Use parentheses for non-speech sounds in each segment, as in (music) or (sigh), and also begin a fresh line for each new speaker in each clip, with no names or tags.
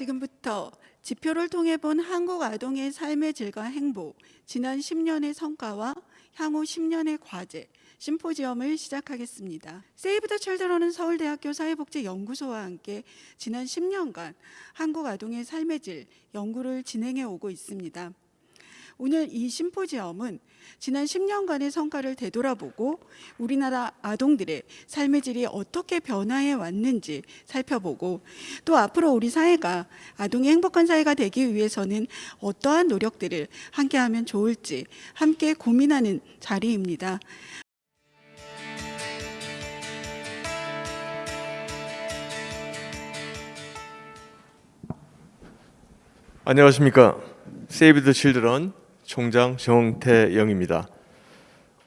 지금부터 지표를 통해 본 한국 아동의 삶의 질과 행복, 지난 10년의 성과와 향후 10년의 과제, 심포지엄을 시작하겠습니다. 세이브 더 칠드런은 서울대학교 사회복지연구소와 함께 지난 10년간 한국 아동의 삶의 질 연구를 진행해 오고 있습니다. 오늘 이 심포지엄은 지난 10년간의 성과를 되돌아보고 우리나라 아동들의 삶의 질이 어떻게 변화해 왔는지 살펴보고 또 앞으로 우리 사회가 아동이 행복한 사회가 되기 위해서는 어떠한 노력들을 함께하면 좋을지 함께 고민하는 자리입니다.
안녕하십니까. 세이브 더 칠드런 총장 정태영입니다.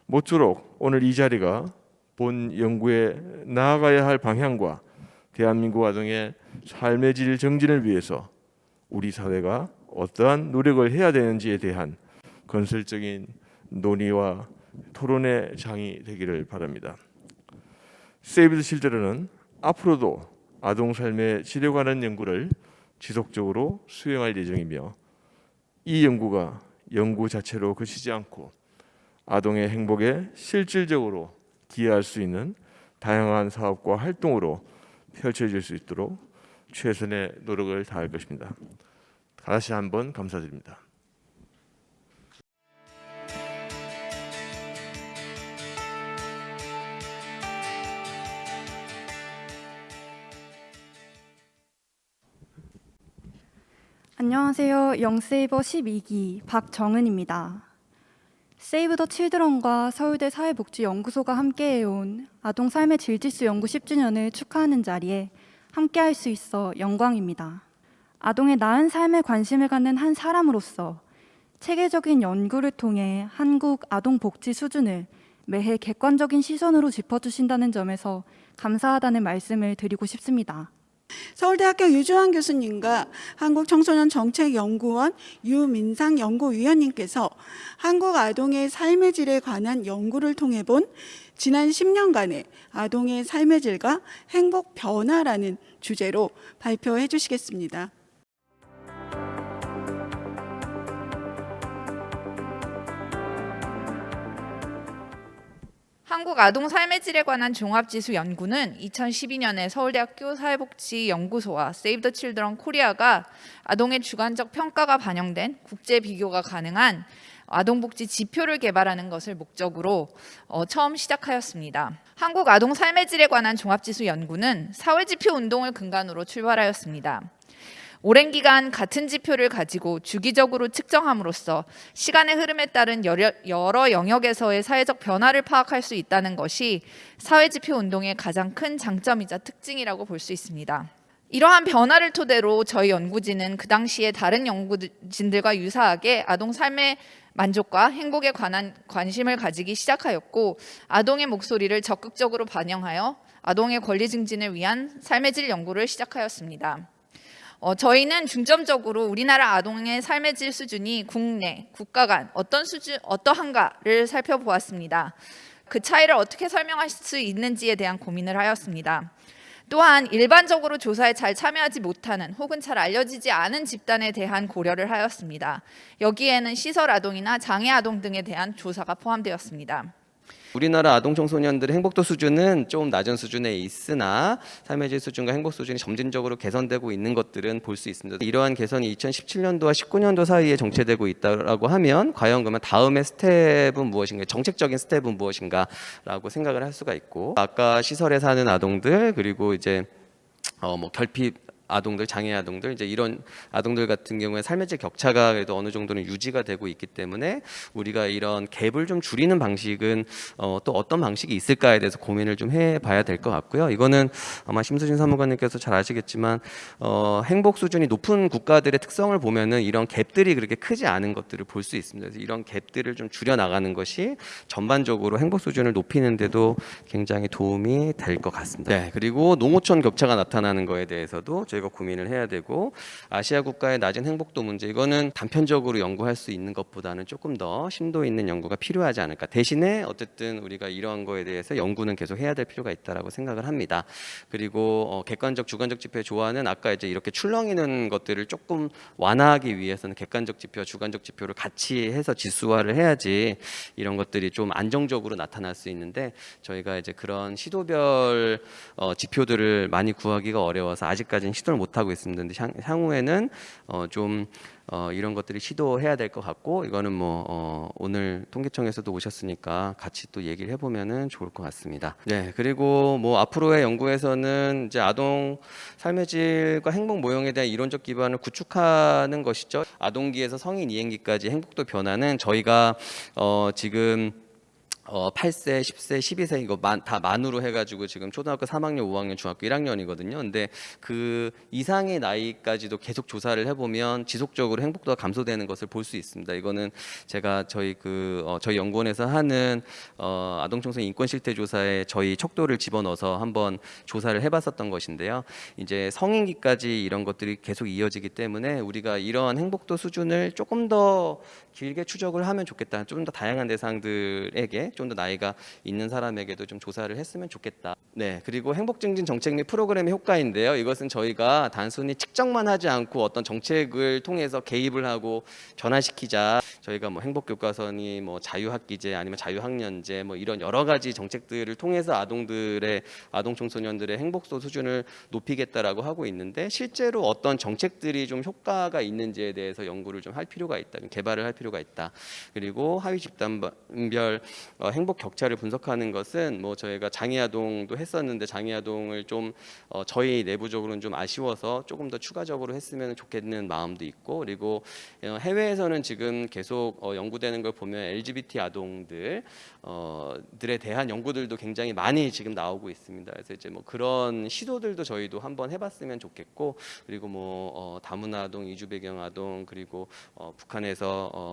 모쪼록 오늘 이 자리가 본 연구에 나아가야 할 방향과 대한민국 아동의 삶의 질 정진을 위해서 우리 사회가 어떠한 노력을 해야 되는지에 대한 건설적인 논의와 토론의 장이 되기를 바랍니다. 세이브 더 칠드런은 앞으로도 아동 삶의 질에 관한 연구를 지속적으로 수행할 예정이며 이 연구가 연구 자체로 그치지 않고 아동의 행복에 실질적으로 기여할 수 있는 다양한 사업과 활동으로 펼쳐질 수 있도록 최선의 노력을 다할 것입니다. 다시 한번 감사드립니다.
안녕하세요. 영세이버 12기 박정은입니다. 세이브 더 칠드런과 서울대 사회복지연구소가 함께해온 아동 삶의 질지수 연구 10주년을 축하하는 자리에 함께할 수 있어 영광입니다. 아동의 나은 삶에 관심을 갖는 한 사람으로서 체계적인 연구를 통해 한국 아동 복지 수준을 매해 객관적인 시선으로 짚어주신다는 점에서 감사하다는 말씀을 드리고 싶습니다.
서울대학교 유주환 교수님과 한국청소년정책연구원 유민상 연구위원님께서 한국 아동의 삶의 질에 관한 연구를 통해 본 지난 10년간의 아동의 삶의 질과 행복 변화라는 주제로 발표해 주시겠습니다.
한국 아동 삶의 질에 관한 종합지수 연구는 2012년에 서울대학교 사회복지연구소와 세이브 더 칠드런 코리아가 아동의 주관적 평가가 반영된 국제 비교가 가능한 아동복지 지표를 개발하는 것을 목적으로 어, 처음 시작하였습니다. 한국 아동 삶의 질에 관한 종합지수 연구는 사회지표 운동을 근간으로 출발하였습니다. 오랜 기간 같은 지표를 가지고 주기적으로 측정함으로써 시간의 흐름에 따른 여러, 영역에서의 사회적 변화를 파악할 수 있다는 것이 사회지표 운동의 가장 큰 장점이자 특징이라고 볼 수 있습니다. 이러한 변화를 토대로 저희 연구진은 그 당시에 다른 연구진들과 유사하게 아동 삶의 만족과 행복에 관한 관심을 가지기 시작하였고 아동의 목소리를 적극적으로 반영하여 아동의 권리 증진을 위한 삶의 질 연구를 시작하였습니다. 어, 저희는 중점적으로 우리나라 아동의 삶의 질 수준이 국내, 국가 간 어떤 수준, 어떠한가를 살펴보았습니다. 그 차이를 어떻게 설명할 수 있는지에 대한 고민을 하였습니다. 또한 일반적으로 조사에 잘 참여하지 못하는 혹은 잘 알려지지 않은 집단에 대한 고려를 하였습니다. 여기에는 시설 아동이나 장애 아동 등에 대한 조사가 포함되었습니다.
우리나라 아동 청소년들의 행복도 수준은 좀 낮은 수준에 있으나 삶의 질 수준과 행복 수준이 점진적으로 개선되고 있는 것들은 볼 수 있습니다. 이러한 개선이 2017년도와 19년도 사이에 정체되고 있다고 하면 과연 그러면 다음의 스텝은 무엇인가, 정책적인 스텝은 무엇인가 라고 생각을 할 수가 있고 아까 시설에 사는 아동들 그리고 이제 어 뭐 결핍 아동들, 장애 아동들 이제 이런 아동들 같은 경우에 삶의 질 격차가 그래도 어느 정도는 유지가 되고 있기 때문에 우리가 이런 갭을 좀 줄이는 방식은 어, 또 어떤 방식이 있을까에 대해서 고민을 좀 해봐야 될 것 같고요. 이거는 아마 심수진 사무관님께서 잘 아시겠지만 어, 행복 수준이 높은 국가들의 특성을 보면은 이런 갭들이 그렇게 크지 않은 것들을 볼 수 있습니다. 그래서 이런 갭들을 좀 줄여 나가는 것이 전반적으로 행복 수준을 높이는데도 굉장히 도움이 될 것 같습니다. 네, 그리고 농어촌 격차가 나타나는 거에 대해서도 저희가 저희가 고민을 해야 되고 아시아 국가의 낮은 행복도 문제 이거는 단편적으로 연구할 수 있는 것보다는 조금 더 심도 있는 연구가 필요하지 않을까. 대신에 어쨌든 우리가 이러한 거에 대해서 연구는 계속 해야 될 필요가 있다라고 생각을 합니다. 그리고 어, 객관적 주관적 지표의 조화는 아까 이제 이렇게 출렁이는 것들을 조금 완화하기 위해서는 객관적 지표와 주관적 지표를 같이 해서 지수화를 해야지 이런 것들이 좀 안정적으로 나타날 수 있는데 저희가 이제 그런 시도별 어, 지표들을 많이 구하기가 어려워서 아직까지는 시도를 못 하고 있습니다. 근데 향, 향후에는 어, 좀 어, 이런 것들이 시도해야 될 것 같고 이거는 뭐 어, 오늘 통계청에서도 오셨으니까 같이 또 얘기를 해보면은 좋을 것 같습니다. 네 그리고 뭐 앞으로의 연구에서는 이제 아동 삶의 질과 행복 모형에 대한 이론적 기반을 구축하는 것이죠. 아동기에서 성인 이행기까지 행복도 변화는 저희가 어, 지금 어 8세, 10세, 12세 이거 만, 다 만으로 해가지고 지금 초등학교 3학년, 5학년, 중학교 1학년이거든요. 근데 그 이상의 나이까지도 계속 조사를 해보면 지속적으로 행복도가 감소되는 것을 볼 수 있습니다. 이거는 제가 저희 그 어, 저희 연구원에서 하는 어, 아동 청소년 인권 실태 조사에 저희 척도를 집어넣어서 한번 조사를 해봤었던 것인데요. 이제 성인기까지 이런 것들이 계속 이어지기 때문에 우리가 이러한 행복도 수준을 조금 더 길게 추적을 하면 좋겠다. 좀 더 다양한 대상들에게 좀 더 나이가 있는 사람에게도 좀 조사를 했으면 좋겠다. 네, 그리고 행복 증진 정책 및 프로그램의 효과인데요. 이것은 저희가 단순히 측정만 하지 않고 어떤 정책을 통해서 개입을 하고 변화시키자. 저희가 뭐 행복 교과서니 뭐 자유학기제 아니면 자유학년제 뭐 이런 여러 가지 정책들을 통해서 아동들의 아동 청소년들의 행복도 수준을 높이겠다라고 하고 있는데 실제로 어떤 정책들이 좀 효과가 있는지에 대해서 연구를 좀 할 필요가 있다. 좀 개발을 할 필요가 있다. 그리고 하위 집단별 어, 행복 격차를 분석하는 것은 뭐 저희가 장애 아동도 했었는데 장애 아동을 좀 어, 저희 내부적으로는 좀 아쉬워서 조금 더 추가적으로 했으면 좋겠는 마음도 있고 그리고 어, 해외에서는 지금 계속 어, 연구되는 걸 보면 LGBT 아동들 어, 들에 대한 연구들도 굉장히 많이 지금 나오고 있습니다. 그래서 이제 뭐 그런 시도들도 저희도 한번 해봤으면 좋겠고 그리고 뭐 어, 다문화 아동, 이주 배경 아동 그리고 어, 북한에서 어,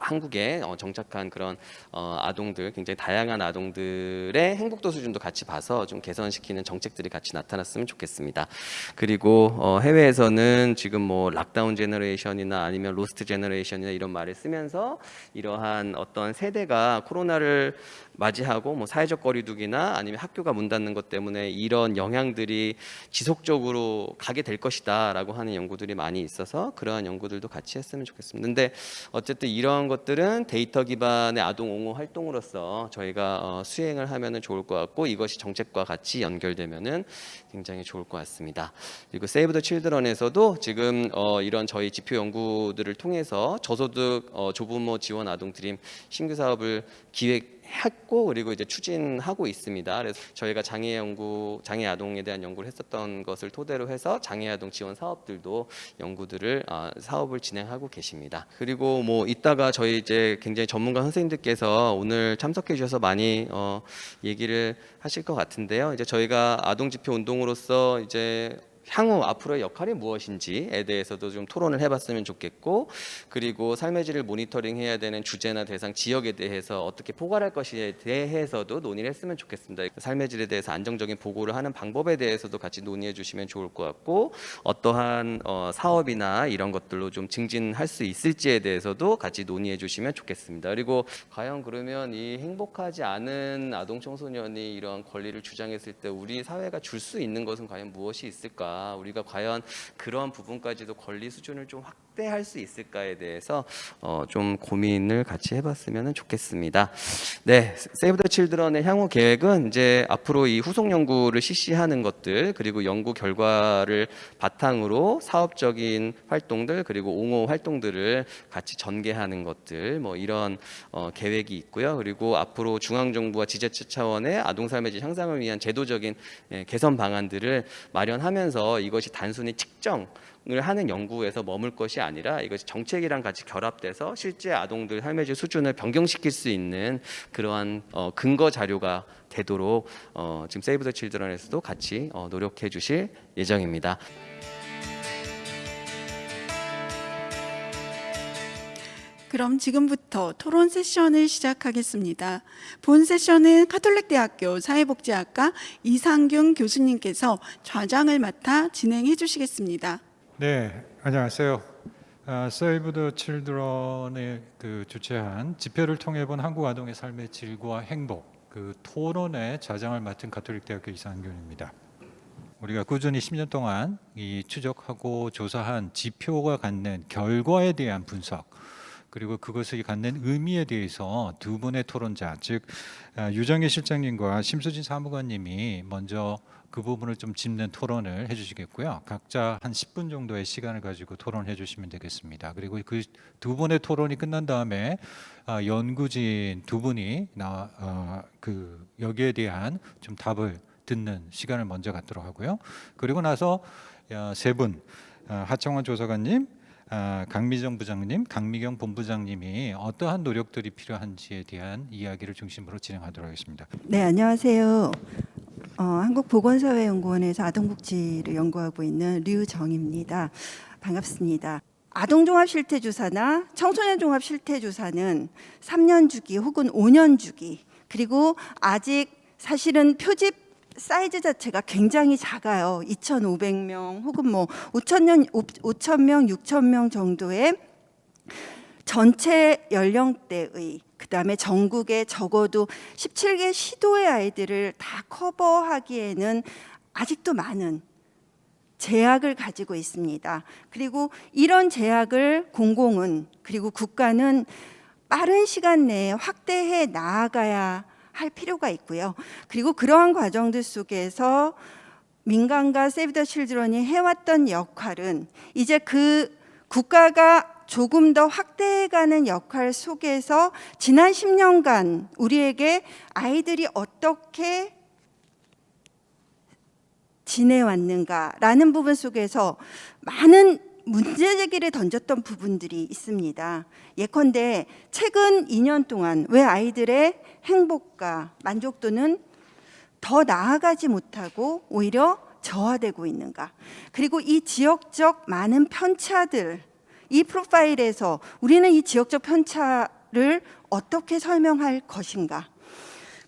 한국에 어, 정착한 그런 어, 아동들 굉장히 다양한 아동들의 행복도 수준도 같이 봐서 좀 개선시키는 정책들이 같이 나타났으면 좋겠습니다. 그리고 어, 해외에서는 지금 뭐 lockdown generation이나 아니면 lost generation이나 이런 말을 쓰면서 이러한 어떤 세대가 코로나를 맞이하고 뭐 사회적 거리두기나 아니면 학교가 문 닫는 것 때문에 이런 영향들이 지속적으로 가게 될 것이다라고 하는 연구들이 많이 있어서 그러한 연구들도 같이 했으면 좋겠습니다. 근데 어쨌든 이러한 것들은 데이터 기반의 아동 옹호 활동으로서 저희가 어, 수행을 하면은 좋을 것 같고 이것이 정책과 같이 연결되면은 굉장히 좋을 것 같습니다. 그리고 세이브 더 칠드런에서도 지금 어, 이런 저희 지표 연구들을 통해서 저소득 어, 조부모 지원 아동 드림 신규 사업을 기획 했고 그리고 이제 추진하고 있습니다. 그래서 저희가 장애 연구, 장애 아동에 대한 연구를 했었던 것을 토대로 해서 장애 아동 지원 사업들도 연구들을 어, 사업을 진행하고 계십니다. 그리고 뭐 이따가 저희 이제 굉장히 전문가 선생님들께서 오늘 참석해 주셔서 많이 어, 얘기를 하실 것 같은데요. 이제 저희가 아동 지표 운동으로서 이제 향후 앞으로의 역할이 무엇인지에 대해서도 좀 토론을 해봤으면 좋겠고 그리고 삶의 질을 모니터링해야 되는 주제나 대상 지역에 대해서 어떻게 포괄할 것에 대해서도 논의를 했으면 좋겠습니다. 삶의 질에 대해서 안정적인 보고를 하는 방법에 대해서도 같이 논의해 주시면 좋을 것 같고 어떠한 어, 사업이나 이런 것들로 좀 증진할 수 있을지에 대해서도 같이 논의해 주시면 좋겠습니다. 그리고 과연 그러면 이 행복하지 않은 아동 청소년이 이런 권리를 주장했을 때 우리 사회가 줄 수 있는 것은 과연 무엇이 있을까? 우리가 과연 그런 부분까지도 권리 수준을 좀 확 대할 수 있을까에 대해서 어, 좀 고민을 같이 해봤으면 좋겠습니다. 네, 세이브 더 칠드런의 향후 계획은 이제 앞으로 이 후속 연구를 실시하는 것들 그리고 연구 결과를 바탕으로 사업적인 활동들 그리고 옹호 활동들을 같이 전개하는 것들 뭐 이런 어, 계획이 있고요. 그리고 앞으로 중앙 정부와 지자체 차원의 아동 삶의 질 향상을 위한 제도적인 예, 개선 방안들을 마련하면서 이것이 단순히 측정 을 하는 연구에서 머물 것이 아니라 이것이 정책이랑 같이 결합돼서 실제 아동들 삶의 질 수준을 변경시킬 수 있는 그러한 어, 근거 자료가 되도록 어, 지금 세이브 더 칠드런에서도 같이 어, 노력해 주실 예정입니다.
그럼 지금부터 토론 세션을 시작하겠습니다. 본 세션은 카톨릭대학교 사회복지학과 이상균 교수님께서 좌장을 맡아 진행해 주시겠습니다.
네, 안녕하세요. 아, Save the Children의 그 주최한 집회를 통해 본 한국 아동의 삶의 질과 행복 그 토론의 좌장을 맡은 가톨릭대학교 이상균입니다. 우리가 꾸준히 10년 동안 이 추적하고 조사한 지표가 갖는 결과에 대한 분석 그리고 그것이 갖는 의미에 대해서 두 분의 토론자 즉 아, 유정희 실장님과 심수진 사무관님이 먼저 그 부분을 좀 짚는 토론을 해주시겠고요. 각자 한 10분 정도의 시간을 가지고 토론해 주시면 되겠습니다. 그리고 그 두 분의 토론이 끝난 다음에 아, 연구진 두 분이 나, 어, 그 여기에 대한 좀 답을 듣는 시간을 먼저 갖도록 하고요. 그리고 나서 어, 세 분, 어, 하청원 조사관님, 아, 강미정 부장님, 강미경 본부장님이 어떠한 노력들이 필요한지에 대한 이야기를 중심으로 진행하도록 하겠습니다.
네, 안녕하세요. 어, 한국보건사회연구원에서 아동복지를 연구하고 있는 류정입니다. 반갑습니다. 아동종합실태조사나 청소년종합실태조사는 3년 주기 혹은 5년 주기 그리고 아직 사실은 표집 사이즈 자체가 굉장히 작아요. 2,500명 혹은 뭐 5,000명, 5,000명, 6,000명 정도의 전체 연령대의 그 다음에 전국에 적어도 17개 시도의 아이들을 다 커버하기에는 아직도 많은 제약을 가지고 있습니다. 그리고 이런 제약을 공공은 그리고 국가는 빠른 시간 내에 확대해 나아가야 할 필요가 있고요. 그리고 그러한 과정들 속에서 민간과 세이브 더 칠드런이 해왔던 역할은 이제 그 국가가 조금 더 확대해가는 역할 속에서 지난 10년간 우리에게 아이들이 어떻게 지내왔는가라는 부분 속에서 많은 문제 제기를 던졌던 부분들이 있습니다. 예컨대 최근 2년 동안 왜 아이들의 행복과 만족도는 더 나아가지 못하고 오히려 저하되고 있는가? 그리고 이 지역적 많은 편차들, 이 프로파일에서 우리는 이 지역적 편차를 어떻게 설명할 것인가?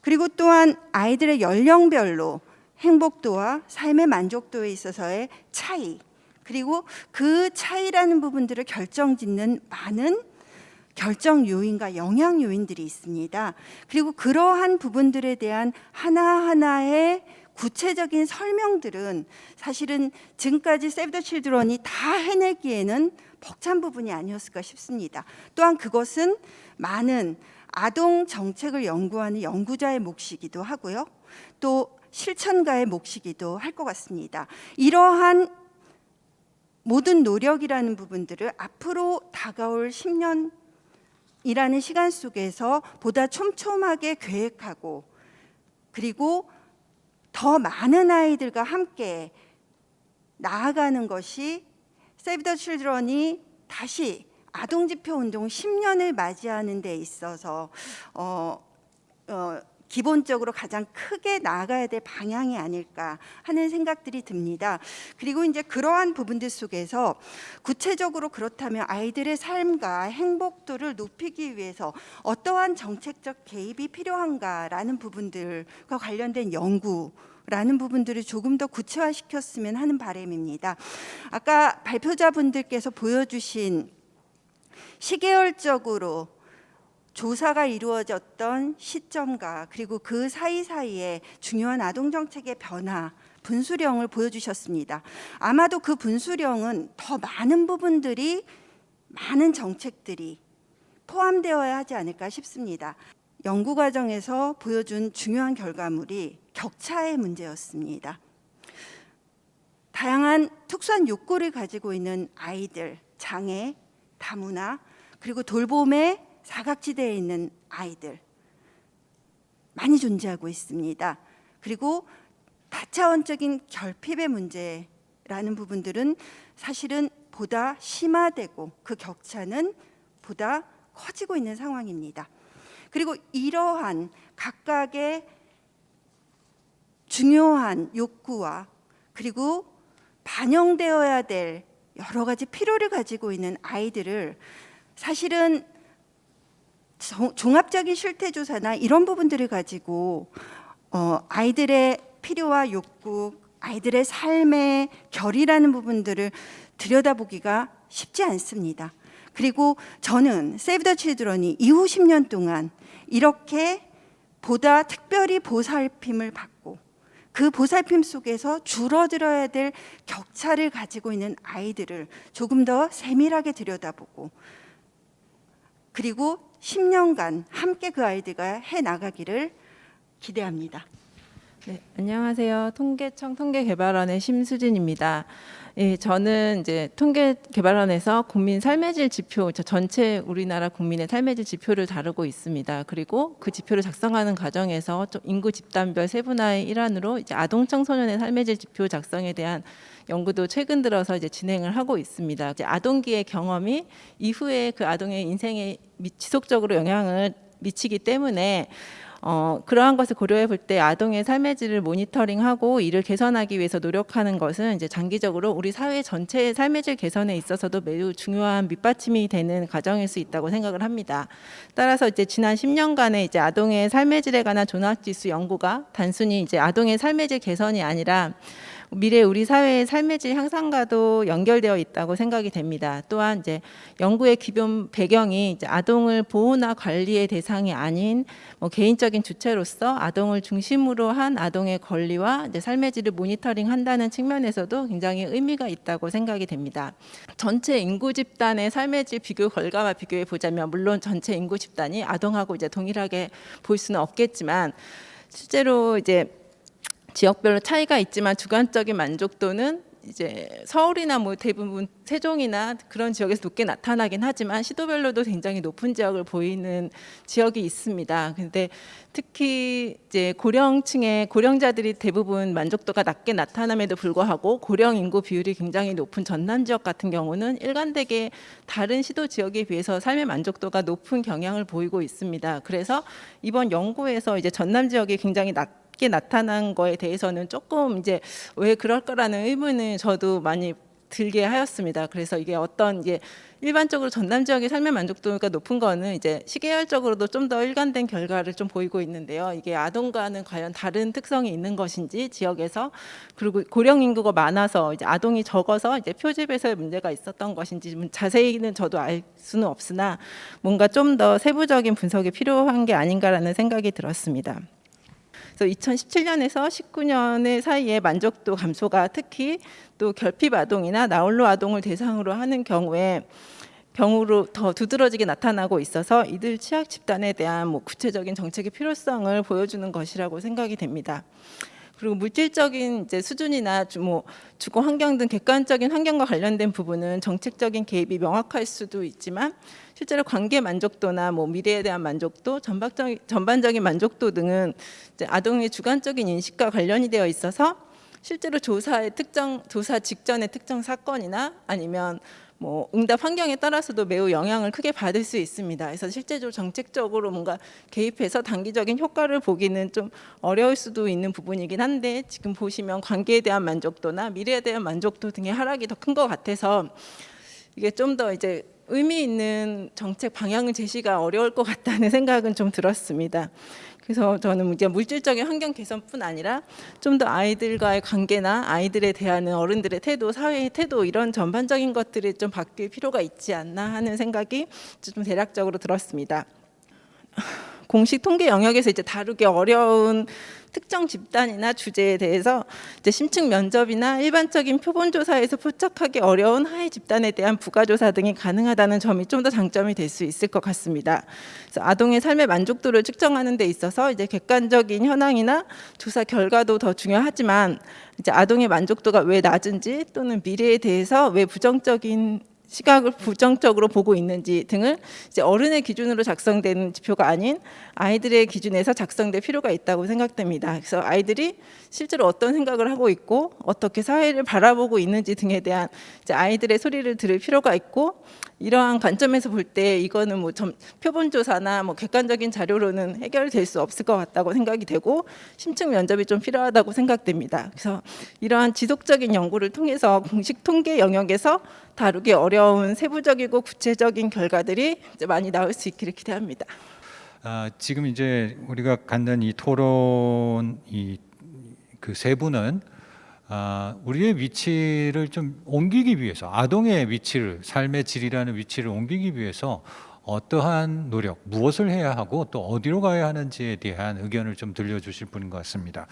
그리고 또한 아이들의 연령별로 행복도와 삶의 만족도에 있어서의 차이, 그리고 그 차이라는 부분들을 결정짓는 많은 결정 요인과 영향 요인들이 있습니다. 그리고 그러한 부분들에 대한 하나하나의 구체적인 설명들은 사실은 지금까지 세브 더 칠드런이 다 해내기에는 벅찬 부분이 아니었을까 싶습니다. 또한 그것은 많은 아동 정책을 연구하는 연구자의 몫이기도 하고요. 또 실천가의 몫이기도 할 것 같습니다. 이러한 모든 노력이라는 부분들을 앞으로 다가올 10년이라는 시간 속에서 보다 촘촘하게 계획하고 그리고 더 많은 아이들과 함께 나아가는 것이 세이브 더 칠드런이 다시 아동 지표 운동 10년을 맞이하는 데 있어서 어, 어, 기본적으로 가장 크게 나아가야 될 방향이 아닐까 하는 생각들이 듭니다. 그리고 이제 그러한 부분들 속에서 구체적으로 그렇다면 아이들의 삶과 행복도를 높이기 위해서 어떠한 정책적 개입이 필요한가라는 부분들과 관련된 연구 라는 부분들을 조금 더 구체화시켰으면 하는 바람입니다. 아까 발표자분들께서 보여주신 시계열적으로 조사가 이루어졌던 시점과 그리고 그 사이사이에 중요한 아동 정책의 변화 분수령을 보여주셨습니다. 아마도 그 분수령은 더 많은 부분들이 많은 정책들이 포함되어야 하지 않을까 싶습니다. 연구 과정에서 보여준 중요한 결과물이 격차의 문제였습니다. 다양한 특수한 욕구를 가지고 있는 아이들, 장애, 다문화, 그리고 돌봄의 사각지대에 있는 아이들 많이 존재하고 있습니다. 그리고 다차원적인 결핍의 문제라는 부분들은 사실은 보다 심화되고 그 격차는 보다 커지고 있는 상황입니다. 그리고 이러한 각각의 중요한 욕구와 그리고 반영되어야 될 여러 가지 필요를 가지고 있는 아이들을 사실은 정- 종합적인 실태 조사나 이런 부분들을 가지고 어, 아이들의 필요와 욕구, 아이들의 삶의 결이라는 부분들을 들여다보기가 쉽지 않습니다. 그리고 저는 세이브 더 칠드런이 이후 10년 동안 이렇게 보다 특별히 보살핌을 받고 그 보살핌 속에서 줄어들어야 될 격차를 가지고 있는 아이들을 조금 더 세밀하게 들여다보고 그리고 10년간 함께 그 아이들과 해 나가기를 기대합니다.
네, 안녕하세요. 통계청 통계개발원의 심수진입니다. 예, 저는 이제 통계개발원에서 국민 삶의 질 지표, 저 전체 우리나라 국민의 삶의 질 지표를 다루고 있습니다. 그리고 그 지표를 작성하는 과정에서 좀 인구 집단별 세분화의 일환으로 이제 아동 청소년의 삶의 질 지표 작성에 대한 연구도 최근 들어서 이제 진행을 하고 있습니다. 이제 아동기의 경험이 이후에 그 아동의 인생에 미- 지속적으로 영향을 미치기 때문에 어, 그러한 것을 고려해 볼 때 아동의 삶의 질을 모니터링하고 이를 개선하기 위해서 노력하는 것은 이제 장기적으로 우리 사회 전체의 삶의 질 개선에 있어서도 매우 중요한 밑받침이 되는 과정일 수 있다고 생각을 합니다. 따라서 이제 지난 10년간의 이제 아동의 삶의 질에 관한 종합지수 연구가 단순히 이제 아동의 삶의 질 개선이 아니라 미래 우리 사회의 삶의 질 향상과도 연결되어 있다고 생각이 됩니다. 또한 이제 연구의 기본 배경이 이제 아동을 보호나 관리의 대상이 아닌 뭐 개인적인 주체로서 아동을 중심으로 한 아동의 권리와 이제 삶의 질을 모니터링한다는 측면에서도 굉장히 의미가 있다고 생각이 됩니다. 전체 인구 집단의 삶의 질 비교 결과와 비교해 보자면 물론 전체 인구 집단이 아동하고 이제 동일하게 볼 수는 없겠지만 실제로 이제 지역별로 차이가 있지만 주관적인 만족도는 이제 서울이나 뭐 대부분 세종이나 그런 지역에서 높게 나타나긴 하지만 시도별로도 굉장히 높은 지역을 보이는 지역이 있습니다. 근데 특히 이제 고령층의 고령자들이 대부분 만족도가 낮게 나타남에도 불구하고 고령 인구 비율이 굉장히 높은 전남 지역 같은 경우는 일관되게 다른 시도 지역에 비해서 삶의 만족도가 높은 경향을 보이고 있습니다. 그래서 이번 연구에서 이제 전남 지역이 굉장히 낮 게 나타난 거에 대해서는 조금 이제 왜 그럴까라는 의문을 저도 많이 들게 하였습니다. 그래서 이게 어떤 이제 일반적으로 전남 지역의 삶의 만족도가 높은 거는 이제 시계열적으로도 좀 더 일관된 결과를 좀 보이고 있는데요. 이게 아동과는 과연 다른 특성이 있는 것인지 지역에서 그리고 고령 인구가 많아서 이제 아동이 적어서 이제 표집에서의 문제가 있었던 것인지 좀 자세히는 저도 알 수는 없으나 뭔가 좀 더 세부적인 분석이 필요한 게 아닌가라는 생각이 들었습니다. 그래서 2017년에서 19년의 사이에 만족도 감소가 특히 또 결핍 아동이나 나홀로 아동을 대상으로 하는 경우에 경우로 더 두드러지게 나타나고 있어서 이들 취약 집단에 대한 뭐 구체적인 정책의 필요성을 보여주는 것이라고 생각이 됩니다. 그리고 물질적인 이제 수준이나 주- 뭐 주거 환경 등 객관적인 환경과 관련된 부분은 정책적인 개입이 명확할 수도 있지만 실제로 관계 만족도나 뭐 미래에 대한 만족도, 전반적인 전반적인 만족도 등은 이제 아동의 주관적인 인식과 관련이 되어 있어서 실제로 조사의 특정 조사 직전의 특정 사건이나 아니면 뭐 응답 환경에 따라서도 매우 영향을 크게 받을 수 있습니다. 그래서 실제적으로 정책적으로 뭔가 개입해서 단기적인 효과를 보기는 좀 어려울 수도 있는 부분이긴 한데 지금 보시면 관계에 대한 만족도나 미래에 대한 만족도 등의 하락이 더 큰 것 같아서 이게 좀 더 이제 의미 있는 정책 방향을 제시가 어려울 것 같다는 (laughs) 생각은 좀 들었습니다. 그래서 저는 이제 물질적인 환경 개선뿐 아니라 좀 더 아이들과의 관계나 아이들에 대한 어른들의 태도, 사회의 태도 이런 전반적인 것들이 좀 바뀔 필요가 있지 않나 하는 생각이 좀 대략적으로 들었습니다. 공식 통계 영역에서 이제 다루기 어려운 특정 집단이나 주제에 대해서 심층 면접이나 일반적인 표본 조사에서 포착하기 어려운 하위 집단에 대한 부가 조사 등이 가능하다는 점이 좀 더 장점이 될 수 있을 것 같습니다. 아동의 삶의 만족도를 측정하는 데 있어서 이제 객관적인 현황이나 조사 결과도 더 중요하지만 이제 아동의 만족도가 왜 낮은지 또는 미래에 대해서 왜 부정적인 시각을 부정적으로 보고 있는지 등을 이제 어른의 기준으로 작성된 지표가 아닌 아이들의 기준에서 작성될 필요가 있다고 생각됩니다. 그래서 아이들이 실제로 어떤 생각을 하고 있고 어떻게 사회를 바라보고 있는지 등에 대한 아이들의 소리를 들을 필요가 있고 이러한 관점에서 볼 때 이거는 뭐 점, 표본 조사나 뭐 객관적인 자료로는 해결될 수 없을 것 같다고 생각이 되고 심층 면접이 좀 필요하다고 생각됩니다. 그래서 이러한 지속적인 연구를 통해서 공식 통계 영역에서 다루기 어려운 세부적이고 구체적인 결과들이 많이 나올 수 있기를 기대합니다.
아, 지금 이제 우리가 갖는 이 토론 이 그 세 분은 아, 우리의 위치를 좀 옮기기 위해서 아동의 위치를 삶의 질이라는 위치를 옮기기 위해서 어떠한 노력, 무엇을 해야 하고 또 어디로 가야 하는지에 대한 의견을 좀 들려주실 분인 것 같습니다.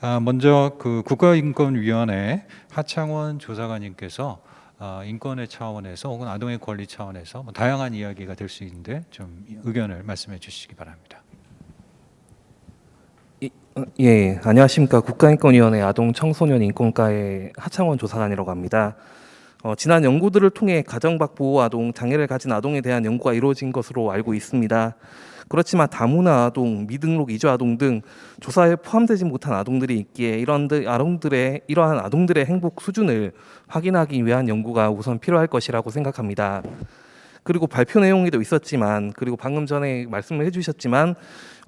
아, 먼저 그 국가인권위원회 하창원 조사관님께서 아, 인권의 차원에서 혹은 아동의 권리 차원에서 뭐 다양한 이야기가 될 수 있는데 좀 의견을 말씀해 주시기 바랍니다.
어, 예, 안녕하십니까. 국가인권위원회 아동 청소년 인권과의 하창원 조사관이라고 합니다. 어, 지난 연구들을 통해 가정밖 보호 아동, 장애를 가진 아동에 대한 연구가 이루어진 것으로 알고 있습니다. 그렇지만 다문화 아동, 미등록 이주 아동 등 조사에 포함되지 못한 아동들이 있기에 이런 들- 아동들의 이러한 아동들의 행복 수준을 확인하기 위한 연구가 우선 필요할 것이라고 생각합니다. 그리고 발표 내용에도 있었지만 그리고 방금 전에 말씀을 해주셨지만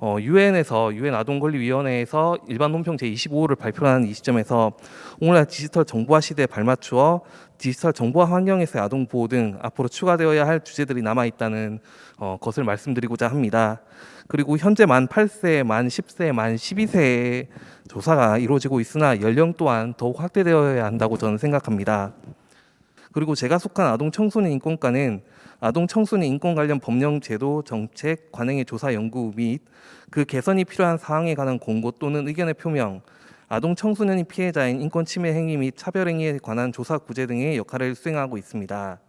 어, 유엔에서 유엔 아동권리위원회에서 일반 논평 제 25호를 발표하는 이 시점에서 오늘날 디지털 정보화 시대에 발맞추어 디지털 정보화 환경에서의 아동 보호 등 앞으로 추가되어야 할 주제들이 남아 있다는 어, 것을 말씀드리고자 합니다. 그리고 현재 만 8세, 만 10세, 만 12세의 조사가 이루어지고 있으나 연령 또한 더욱 확대되어야 한다고 저는 생각합니다. 그리고 제가 속한 아동 청소년 인권과는 아동 청소년 인권 관련 법령 제도 정책 관행의 조사 연구 및 그 개선이 필요한 사항에 관한 공고 또는 의견의 표명 아동 청소년이 피해자인 인권 침해 행위 및 차별 행위에 관한 조사 구제 등의 역할을 수행하고 있습니다.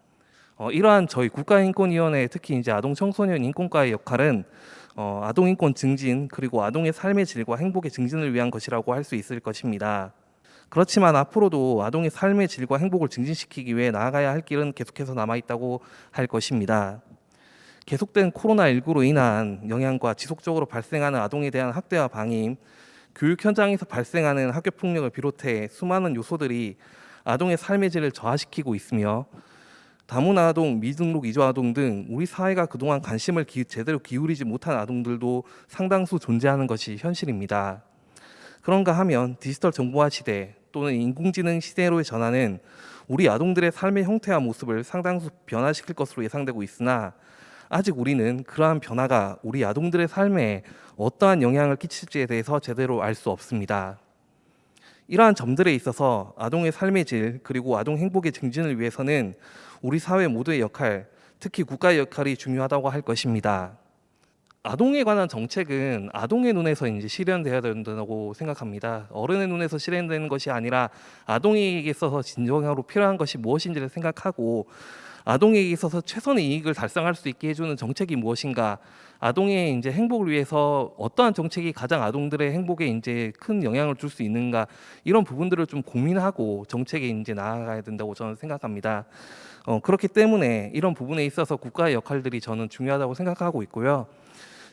어, 이러한 저희 국가인권위원회 특히 이제 아동 청소년 인권과의 역할은 어, 아동 인권 증진 그리고 아동의 삶의 질과 행복의 증진을 위한 것이라고 할 수 있을 것입니다. 그렇지만 앞으로도 아동의 삶의 질과 행복을 증진시키기 위해 나아가야 할 길은 계속해서 남아 있다고 할 것입니다. 계속된 코로나19로 인한 영향과 지속적으로 발생하는 아동에 대한 학대와 방임, 교육 현장에서 발생하는 학교 폭력을 비롯해 수많은 요소들이 아동의 삶의 질을 저하시키고 있으며 다문화 아동, 미등록 이주 아동 등 우리 사회가 그동안 관심을 기, 제대로 기울이지 못한 아동들도 상당수 존재하는 것이 현실입니다. 그런가 하면 디지털 정보화 시대 또는 인공지능 시대로의 전환은 우리 아동들의 삶의 형태와 모습을 상당수 변화시킬 것으로 예상되고 있으나 아직 우리는 그러한 변화가 우리 아동들의 삶에 어떠한 영향을 끼칠지에 대해서 제대로 알 수 없습니다. 이러한 점들에 있어서 아동의 삶의 질 그리고 아동 행복의 증진을 위해서는 우리 사회 모두의 역할, 특히 국가의 역할이 중요하다고 할 것입니다. 아동에 관한 정책은 아동의 눈에서 이제 실현돼야 된다고 생각합니다. 어른의 눈에서 실현되는 것이 아니라 아동에게 있어서 진정으로 필요한 것이 무엇인지를 생각하고 아동에게 있어서 최선의 이익을 달성할 수 있게 해주는 정책이 무엇인가, 아동의 이제 행복을 위해서 어떠한 정책이 가장 아동들의 행복에 이제 큰 영향을 줄 수 있는가 이런 부분들을 좀 고민하고 정책에 이제 나아가야 된다고 저는 생각합니다. 어, 그렇기 때문에 이런 부분에 있어서 국가의 역할들이 저는 중요하다고 생각하고 있고요.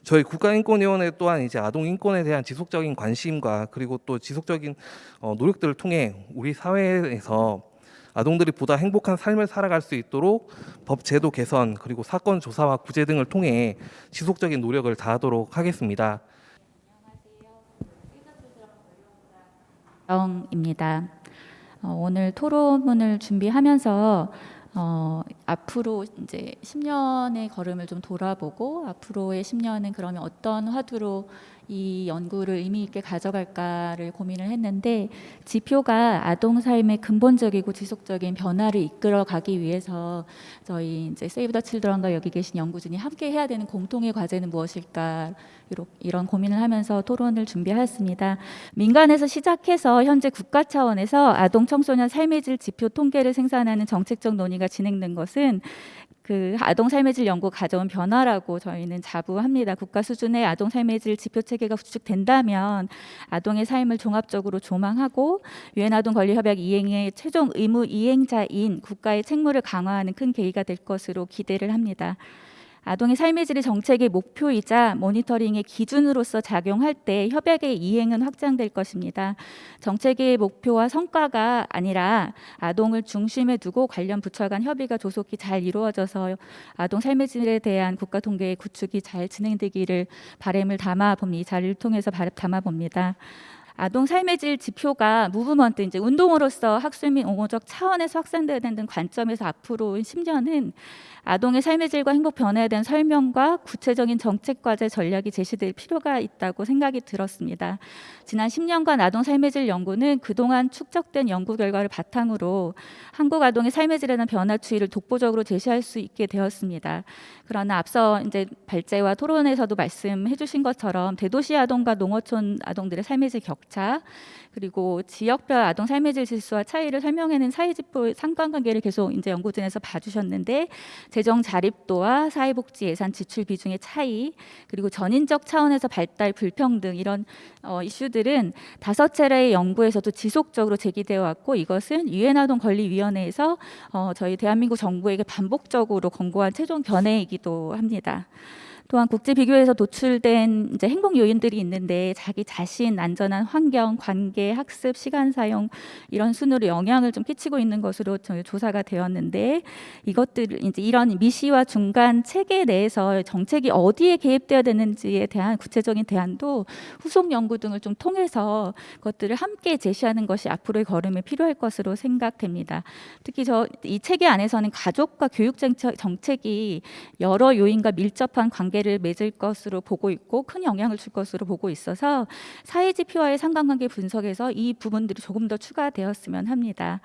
저희 국가인권위원회 또한 이제 아동 인권에 대한 지속적인 관심과 그리고 또 지속적인 어, 노력들을 통해 우리 사회에서 아동들이 보다 행복한 삶을 살아갈 수 있도록 법 제도 개선 그리고 사건 조사와 구제 등을 통해 지속적인 노력을 다하도록 하겠습니다.
영입니다. 어, 오늘 토론문을 준비하면서 어, 앞으로 이제 10년의 걸음을 좀 돌아보고 앞으로의 10년은 그러면 어떤 화두로 이 연구를 의미 있게 가져갈까를 고민을 했는데 지표가 아동 삶의 근본적이고 지속적인 변화를 이끌어 가기 위해서 저희 이제 세이브 더 칠드런과 여기 계신 연구진이 함께 해야 되는 공통의 과제는 무엇일까 이런 고민을 하면서 토론을 준비하였습니다. 민간에서 시작해서 현재 국가 차원에서 아동 청소년 삶의 질 지표 통계를 생산하는 정책적 논의가 진행된 것은 그 아동 삶의 질 연구 가져온 변화라고 저희는 자부합니다. 국가 수준의 아동 삶의 질 지표 체계 가 구축된다면 아동의 삶을 종합적으로 조망하고 유엔 아동 권리 협약 이행의 최종 의무 이행자인 국가의 책무를 강화하는 큰 계기가 될 것으로 기대를 합니다. 아동의 삶의 질의 정책의 목표이자 모니터링의 기준으로서 작용할 때 협약의 이행은 확장될 것입니다. 정책의 목표와 성과가 아니라 아동을 중심에 두고 관련 부처 간 협의가 조속히 잘 이루어져서 아동 삶의 질에 대한 국가 통계의 구축이 잘 진행되기를 바람을 담아 봅니다. 이 자리를 통해서 담아 봅니다. 아동 삶의 질 지표가 무브먼트 이제 운동으로서 학술 및 옹호적 차원에서 확산되어야 된다는 관점에서 앞으로 10년은 아동의 삶의 질과 행복 변화에 대한 설명과 구체적인 정책 과제 전략이 제시될 필요가 있다고 생각이 들었습니다. 지난 10년간 아동 삶의 질 연구는 그동안 축적된 연구 결과를 바탕으로 한국 아동의 삶의 질에 대한 변화 추이를 독보적으로 제시할 수 있게 되었습니다. 그러나 앞서 이제 발제와 토론에서도 말씀해 주신 것처럼 대도시 아동과 농어촌 아동들의 삶의 질 격차 그리고 지역별 아동 삶의 질 지수와 차이를 설명하는 사회지표 상관관계를 계속 이제 연구진에서 봐주셨는데 재정 자립도와 사회복지 예산 지출 비중의 차이 그리고 전인적 차원에서 발달 불평등 이런 어, 이슈들은 다섯 차례의 연구에서도 지속적으로 제기되어 왔고 이것은 유엔 아동 권리 위원회에서 어, 저희 대한민국 정부에게 반복적으로 권고한 최종 견해이기도 합니다. 또한 국제 비교에서 도출된 이제 행복 요인들이 있는데 자기 자신, 안전한 환경, 관계, 학습, 시간 사용 이런 순으로 영향을 좀 끼치고 있는 것으로 저희 조사가 되었는데 이것들 이제 이런 미시와 중간 체계 내에서 정책이 어디에 개입되어야 되는지에 대한 구체적인 대안도 후속 연구 등을 좀 통해서 그것들을 함께 제시하는 것이 앞으로의 걸음에 필요할 것으로 생각됩니다. 특히 저 이 체계 안에서는 가족과 교육 정책, 정책이 여러 요인과 밀접한 관계 를 맺을 것으로 보고 있고 큰 영향을 줄 것으로 보고 있어서 사회 지표와의 상관관계 분석에서 이 부분들이 조금 더 추가되었으면 합니다.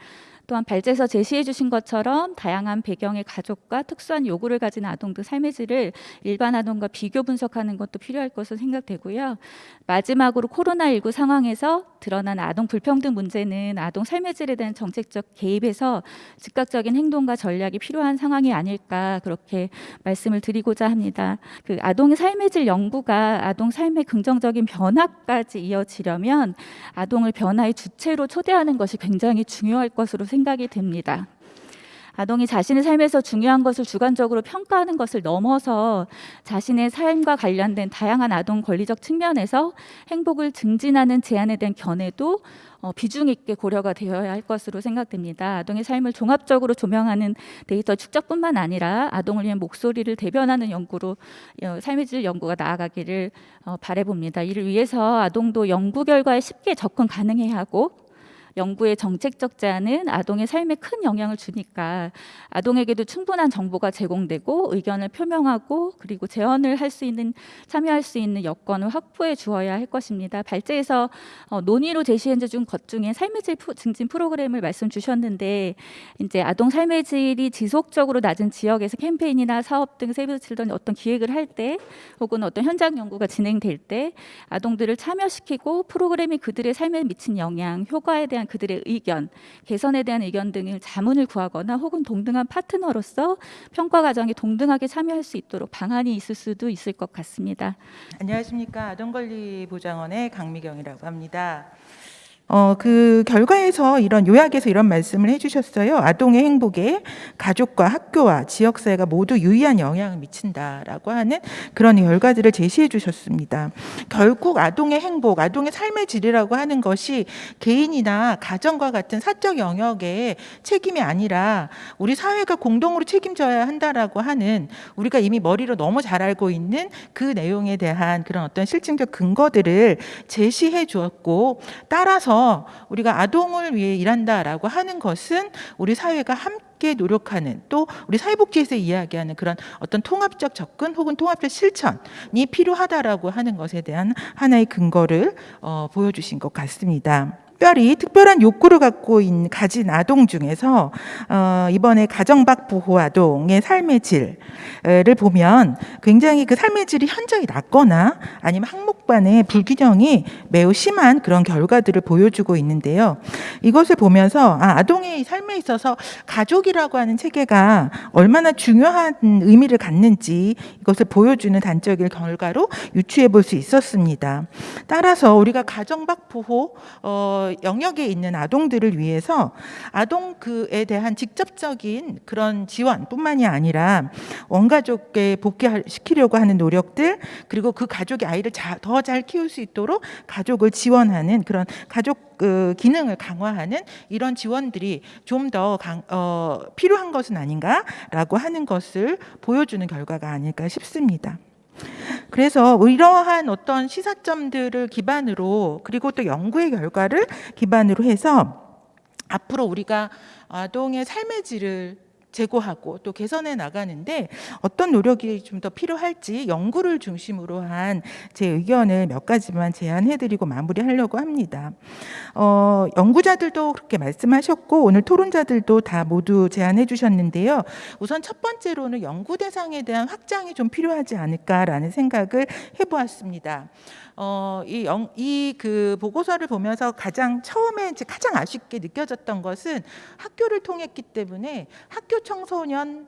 또한 발제에서 제시해 주신 것처럼 다양한 배경의 가족과 특수한 요구를 가진 아동들 삶의 질을 일반 아동과 비교 분석하는 것도 필요할 것으로 생각되고요. 마지막으로 코로나19 상황에서 드러난 아동 불평등 문제는 아동 삶의 질에 대한 정책적 개입에서 즉각적인 행동과 전략이 필요한 상황이 아닐까 그렇게 말씀을 드리고자 합니다. 그 아동의 삶의 질 연구가 아동 삶의 긍정적인 변화까지 이어지려면 아동을 변화의 주체로 초대하는 것이 굉장히 중요할 것으로 생각이 됩니다. 아동이 자신의 삶에서 중요한 것을 주관적으로 평가하는 것을 넘어서 자신의 삶과 관련된 다양한 아동 권리적 측면에서 행복을 증진하는 제안에 대한 견해도 어, 비중 있게 고려가 되어야 할 것으로 생각됩니다. 아동의 삶을 종합적으로 조명하는 데이터 축적뿐만 아니라 아동을 위한 목소리를 대변하는 연구로 어, 삶의 질 연구가 나아가기를 어, 바라봅니다. 이를 위해서 아동도 연구 결과에 쉽게 접근 가능해야 하고 연구의 정책적 제안은 아동의 삶에 큰 영향을 주니까 아동에게도 충분한 정보가 제공되고 의견을 표명하고 그리고 제언을 할 수 있는 참여할 수 있는 여건을 확보해 주어야 할 것입니다. 발제에서 어, 논의로 제시해 준 것 중에 삶의 질 프- 증진 프로그램을 말씀 주셨는데 이제 아동 삶의 질이 지속적으로 낮은 지역에서 캠페인이나 사업 등 세이브 칠던 어떤 기획을 할 때 혹은 어떤 현장 연구가 진행될 때 아동들을 참여시키고 프로그램이 그들의 삶에 미친 영향, 효과에 대한 그들의 의견, 개선에 대한 의견 등을 자문을 구하거나 혹은 동등한 파트너로서 평가 과정에 동등하게 참여할 수 있도록 방안이 있을 수도 있을 것 같습니다.
안녕하십니까 아동권리보장원의 강미경이라고 합니다. 어, 그 결과에서 이런 요약에서 이런 말씀을 해주셨어요. 아동의 행복에 가족과 학교와 지역사회가 모두 유의한 영향을 미친다라고 하는 그런 결과들을 제시해 주셨습니다. 결국 아동의 행복, 아동의 삶의 질이라고 하는 것이 개인이나 가정과 같은 사적 영역의 책임이 아니라 우리 사회가 공동으로 책임져야 한다라고 하는 우리가 이미 머리로 너무 잘 알고 있는 그 내용에 대한 그런 어떤 실증적 근거들을 제시해 주었고 따라서 우리가 아동을 위해 일한다라고 하는 것은 우리 사회가 함께 노력하는 또 우리 사회복지에서 이야기하는 그런 어떤 통합적 접근 혹은 통합적 실천이 필요하다라고 하는 것에 대한 하나의 근거를 어, 보여주신 것 같습니다. 특별히 특별한 욕구를 갖고 있는 가진 아동 중에서 어, 이번에 가정 밖 보호 아동의 삶의 질을 보면 굉장히 그 삶의 질이 현저히 낮거나 아니면 항목반의 불균형이 매우 심한 그런 결과들을 보여주고 있는데요. 이것을 보면서 아, 아동의 삶에 있어서 가족이라고 하는 체계가 얼마나 중요한 의미를 갖는지 이것을 보여주는 단적인 결과로 유추해 볼 수 있었습니다. 따라서 우리가 가정 밖 보호 어, 영역에 있는 아동들을 위해서 아동 그에 대한 직접적인 그런 지원뿐만이 아니라 원가족에 복귀시키려고 하는 노력들 그리고 그 가족이 아이를 더 잘 키울 수 있도록 가족을 지원하는 그런 가족 그 기능을 강화하는 이런 지원들이 좀더 어, 필요한 것은 아닌가라고 하는 것을 보여주는 결과가 아닐까 싶습니다. 그래서 이러한 어떤 시사점들을 기반으로 그리고 또 연구의 결과를 기반으로 해서 앞으로 우리가 아동의 삶의 질을 제고하고 또 개선해 나가는데 어떤 노력이 좀 더 필요할지 연구를 중심으로 한 제 의견을 몇 가지만 제안해드리고 마무리하려고 합니다. 어, 연구자들도 그렇게 말씀하셨고 오늘 토론자들도 다 모두 제안해 주셨는데요. 우선 첫 번째로는 연구 대상에 대한 확장이 좀 필요하지 않을까라는 생각을 해보았습니다. 어, 이그 보고서를 보면서 가장 처음에 이제 가장 아쉽게 느껴졌던 것은 학교를 통했기 때문에 학교 청소년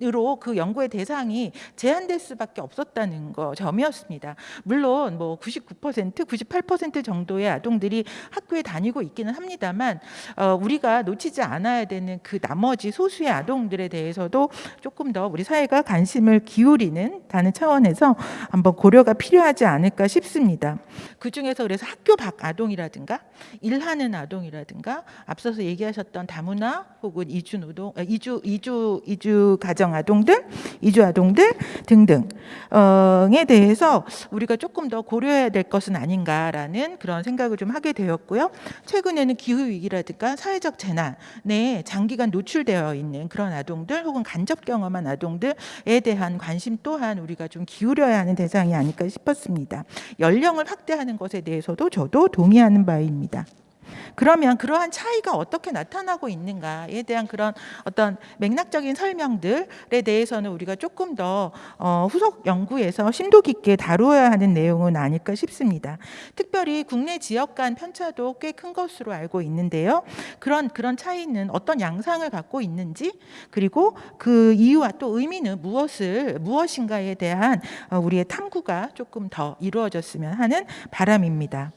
으로 그 연구의 대상이 제한될 수밖에 없었다는 거 점이었습니다. 물론 뭐 99%, 98% 정도의 아동들이 학교에 다니고 있기는 합니다만 어, 우리가 놓치지 않아야 되는 그 나머지 소수의 아동들에 대해서도 조금 더 우리 사회가 관심을 기울이는 다는 차원에서 한번 고려가 필요하지 않을까 싶습니다. 그 중에서 그래서 학교 밖 아동이라든가 일하는 아동이라든가 앞서서 얘기하셨던 다문화 혹은 이주 노동, 어, 이주 이주 이주 가정 아동들, 이주 아동들 등등에 대해서 우리가 조금 더 고려해야 될 것은 아닌가라는 그런 생각을 좀 하게 되었고요. 최근에는 기후 위기라든가 사회적 재난에 장기간 노출되어 있는 그런 아동들 혹은 간접 경험한 아동들에 대한 관심 또한 우리가 좀 기울여야 하는 대상이 아닐까 싶었습니다. 연령을 확대하는 것에 대해서도 저도 동의하는 바입니다. 그러면 그러한 차이가 어떻게 나타나고 있는가에 대한 그런 어떤 맥락적인 설명들에 대해서는 우리가 조금 더 어, 후속 연구에서 심도 깊게 다루어야 하는 내용은 아닐까 싶습니다. 특별히 국내 지역 간 편차도 꽤 큰 것으로 알고 있는데요. 그런 그런 차이는 어떤 양상을 갖고 있는지 그리고 그 이유와 또 의미는 무엇을 무엇인가에 대한 어, 우리의 탐구가 조금 더 이루어졌으면 하는 바람입니다.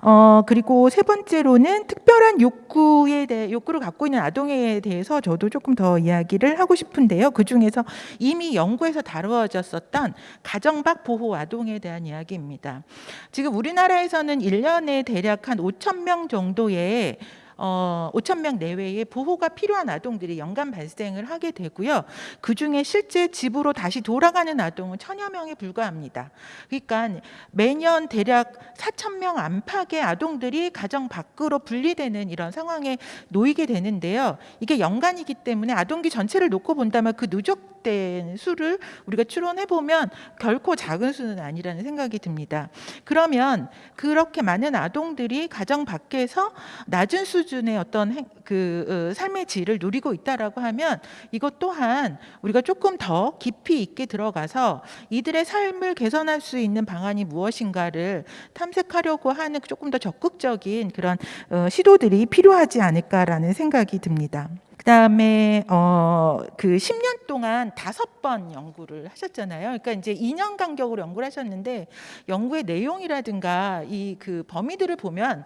어, 그리고 세 번째로는 특별한 욕구에 대해 욕구를 갖고 있는 아동에 대해서 저도 조금 더 이야기를 하고 싶은데요. 그 중에서 이미 연구에서 다루어졌었던 가정 밖 보호 아동에 대한 이야기입니다. 지금 우리나라에서는 1년에 대략 한 5천 명 정도의 어, 5천 명 내외의 보호가 필요한 아동들이 연간 발생을 하게 되고요. 그 중에 실제 집으로 다시 돌아가는 아동은 천여 명에 불과합니다. 그러니까 매년 대략 4천 명 안팎의 아동들이 가정 밖으로 분리되는 이런 상황에 놓이게 되는데요. 이게 연간이기 때문에 아동기 전체를 놓고 본다면 그 누적 된 수를 우리가 추론해 보면 결코 작은 수는 아니라는 생각이 듭니다. 그러면 그렇게 많은 아동들이 가정 밖에서 낮은 수준의 어떤 행, 그 어, 삶의 질을 누리고 있다라고 하면 이것 또한 우리가 조금 더 깊이 있게 들어가서 이들의 삶을 개선할 수 있는 방안이 무엇인가를 탐색하려고 하는 조금 더 적극적인 그런 어, 시도들이 필요하지 않을까라는 생각이 듭니다. 그다음에 어 그 10년 동안 다섯 번 연구를 하셨잖아요. 그러니까 이제 2년 간격으로 연구를 하셨는데 연구의 내용이라든가 이 그 범위들을 보면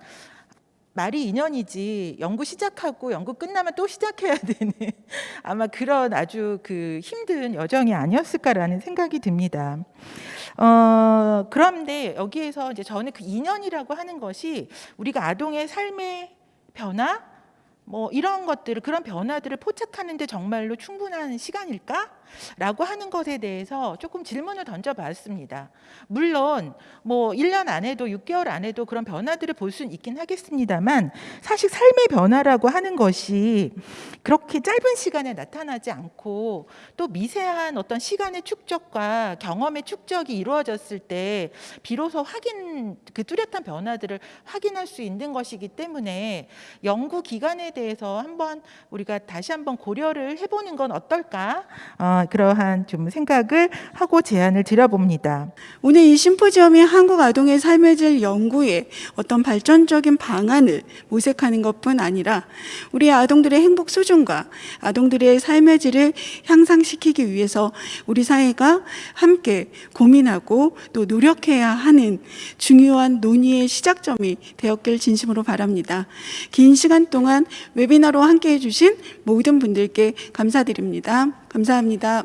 말이 2년이지 연구 시작하고 연구 끝나면 또 시작해야 되는 (laughs) 아마 그런 아주 그 힘든 여정이 아니었을까라는 생각이 듭니다. 어, 그런데 여기에서 이제 저는 그 2년이라고 하는 것이 우리가 아동의 삶의 변화 뭐 이런 것들을 그런 변화들을 포착하는데 정말로 충분한 시간일까? 라고 하는 것에 대해서 조금 질문을 던져봤습니다. 물론 뭐 1년 안에도 6개월 안에도 그런 변화들을 볼 수는 있긴 하겠습니다만 사실 삶의 변화라고 하는 것이 그렇게 짧은 시간에 나타나지 않고 또 미세한 어떤 시간의 축적과 경험의 축적이 이루어졌을 때 비로소 확인 그 뚜렷한 변화들을 확인할 수 있는 것이기 때문에 연구 기간에 대해서 한번 우리가 다시 한번 고려를 해보는 건 어떨까? 어, 그러한 좀 생각을 하고 제안을 드려봅니다.
오늘 이 심포지엄이 한국 아동의 삶의 질 연구에 어떤 발전적인 방안을 모색하는 것뿐 아니라 우리 아동들의 행복 수준과 아동들의 삶의 질을 향상시키기 위해서 우리 사회가 함께 고민하고 또 노력해야 하는 중요한 논의의 시작점이 되었길 진심으로 바랍니다. 긴 시간 동안 웨비나로 함께 해 주신 모든 분들께 감사드립니다. 감사합니다.